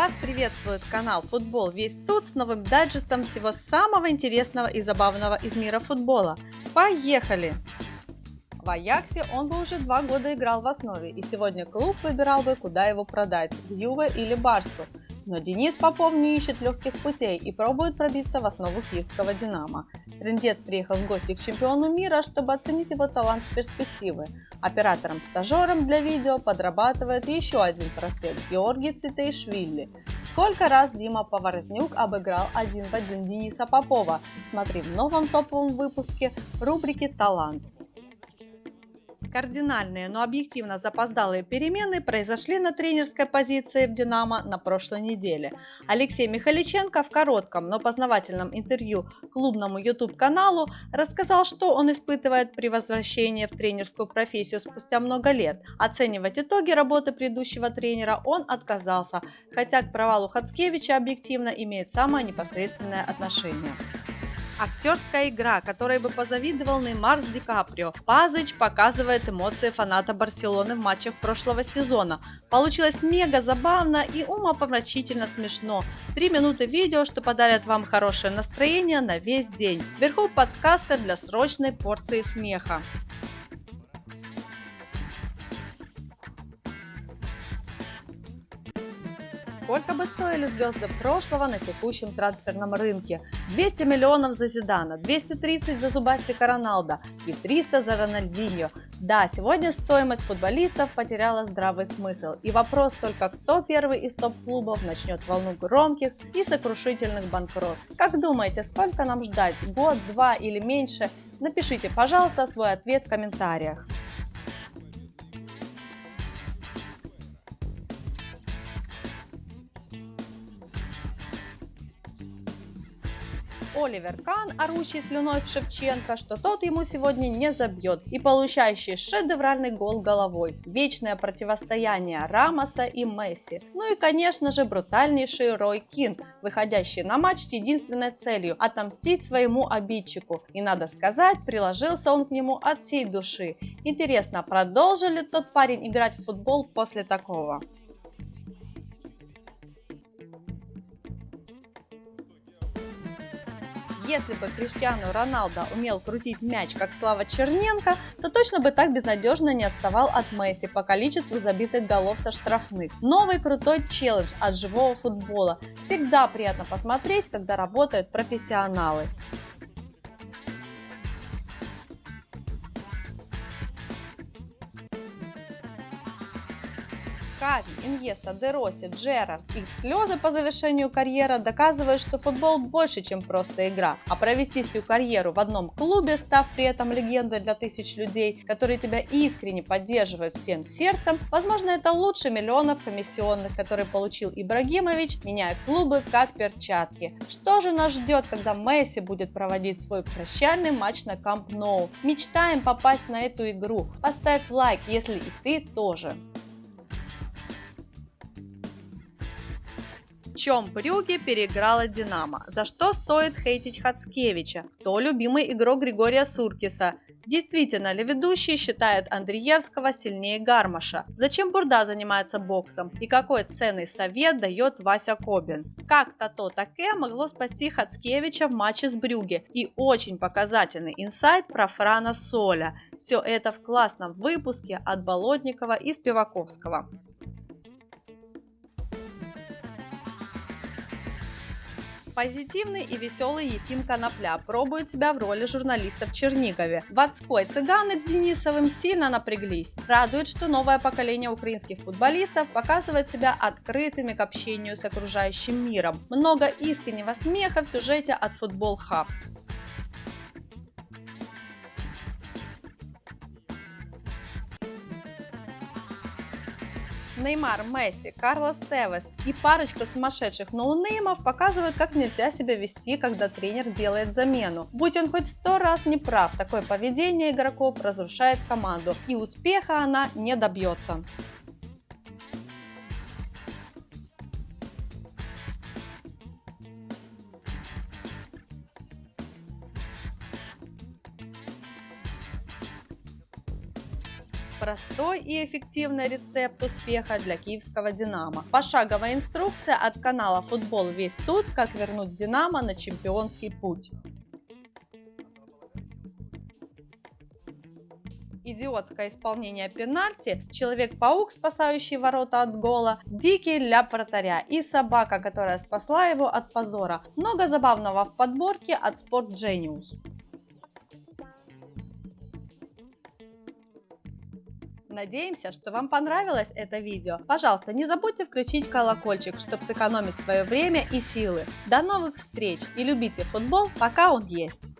Вас приветствует канал Футбол Весь Тут с новым дайджестом всего самого интересного и забавного из мира футбола. Поехали! В Аяксе он бы уже два года играл в основе, и сегодня клуб выбирал бы, куда его продать – в Юве или Барсу. Но Денис Попов не ищет легких путей и пробует пробиться в основу киевского «Динамо». Трендец приехал в гости к чемпиону мира, чтобы оценить его талант и перспективы. Оператором-стажером для видео подрабатывает еще один проспект – Георгий Цитейшвили. Сколько раз Дима Поворознюк обыграл один в один Дениса Попова? Смотри в новом топовом выпуске рубрики «Талант». Кардинальные, но объективно запоздалые перемены произошли на тренерской позиции в «Динамо» на прошлой неделе. Алексей Михаличенко в коротком, но познавательном интервью клубному YouTube-каналу рассказал, что он испытывает при возвращении в тренерскую профессию спустя много лет. Оценивать итоги работы предыдущего тренера он отказался, хотя к провалу Хацкевича объективно имеет самое непосредственное отношение. Актерская игра, которой бы позавидовал Неймар с Ди Каприо. Пазыч показывает эмоции фаната Барселоны в матчах прошлого сезона. Получилось мега забавно и умопомрачительно смешно. Три минуты видео, что подарят вам хорошее настроение на весь день. Вверху подсказка для срочной порции смеха. Сколько бы стоили звезды прошлого на текущем трансферном рынке? 200 миллионов за Зидана, 230 за Зубастика Роналда и 300 за Рональдиньо. Да, сегодня стоимость футболистов потеряла здравый смысл. И вопрос только, кто первый из топ-клубов начнет волну громких и сокрушительных банкротств. Как думаете, сколько нам ждать? Год, два или меньше? Напишите, пожалуйста, свой ответ в комментариях. Оливер Кан, орущий слюной в Шевченко, что тот ему сегодня не забьет, и получающий шедевральный гол головой. Вечное противостояние Рамоса и Месси. Ну и, конечно же, брутальнейший Рой Кин, выходящий на матч с единственной целью – отомстить своему обидчику. И, надо сказать, приложился он к нему от всей души. Интересно, продолжил ли тот парень играть в футбол после такого? Если бы Криштиану Роналдо умел крутить мяч, как Слава Черненко, то точно бы так безнадежно не отставал от Месси по количеству забитых голов со штрафных. Новый крутой челлендж от живого футбола. Всегда приятно посмотреть, когда работают профессионалы. Кави, Иньеста, Дероси, Джерард. Их слезы по завершению карьеры доказывают, что футбол больше, чем просто игра. А провести всю карьеру в одном клубе, став при этом легендой для тысяч людей, которые тебя искренне поддерживают всем сердцем, возможно, это лучше миллионов комиссионных, которые получил Ибрагимович, меняя клубы как перчатки. Что же нас ждет, когда Месси будет проводить свой прощальный матч на Камп Ноу? Мечтаем попасть на эту игру. Поставь лайк, если и ты тоже. Чем Брюги переиграла Динамо? За что стоит хейтить Хацкевича? Кто любимый игрок Григория Суркиса? Действительно ли ведущий считает Андреевского сильнее Гармаша? Зачем Бурда занимается боксом? И какой ценный совет дает Вася Кобин? Как Тато Таке могло спасти Хацкевича в матче с Брюге? И очень показательный инсайт про Франа Соля. Все это в классном выпуске от Болотникова и Спиваковского. Позитивный и веселый Ефим Конопля пробует себя в роли журналиста в Чернигове. Ватской цыганы к Денисовым сильно напряглись. Радует, что новое поколение украинских футболистов показывает себя открытыми к общению с окружающим миром. Много искреннего смеха в сюжете от Футбол Хаб. Неймар, Месси, Карлос Тевес и парочка сумасшедших ноунеймов показывают, как нельзя себя вести, когда тренер делает замену. Будь он хоть сто раз не прав, такое поведение игроков разрушает команду, и успеха она не добьется. Простой и эффективный рецепт успеха для киевского «Динамо». Пошаговая инструкция от канала «Футбол весь тут. Как вернуть «Динамо» на чемпионский путь». идиотское исполнение пенальти, Человек-паук, спасающий ворота от гола, Дикий ляп вратаря и собака, которая спасла его от позора. Много забавного в подборке от Sport Genius. Надеемся, что вам понравилось это видео. Пожалуйста, не забудьте включить колокольчик, чтобы сэкономить свое время и силы. До новых встреч и любите футбол, пока он есть.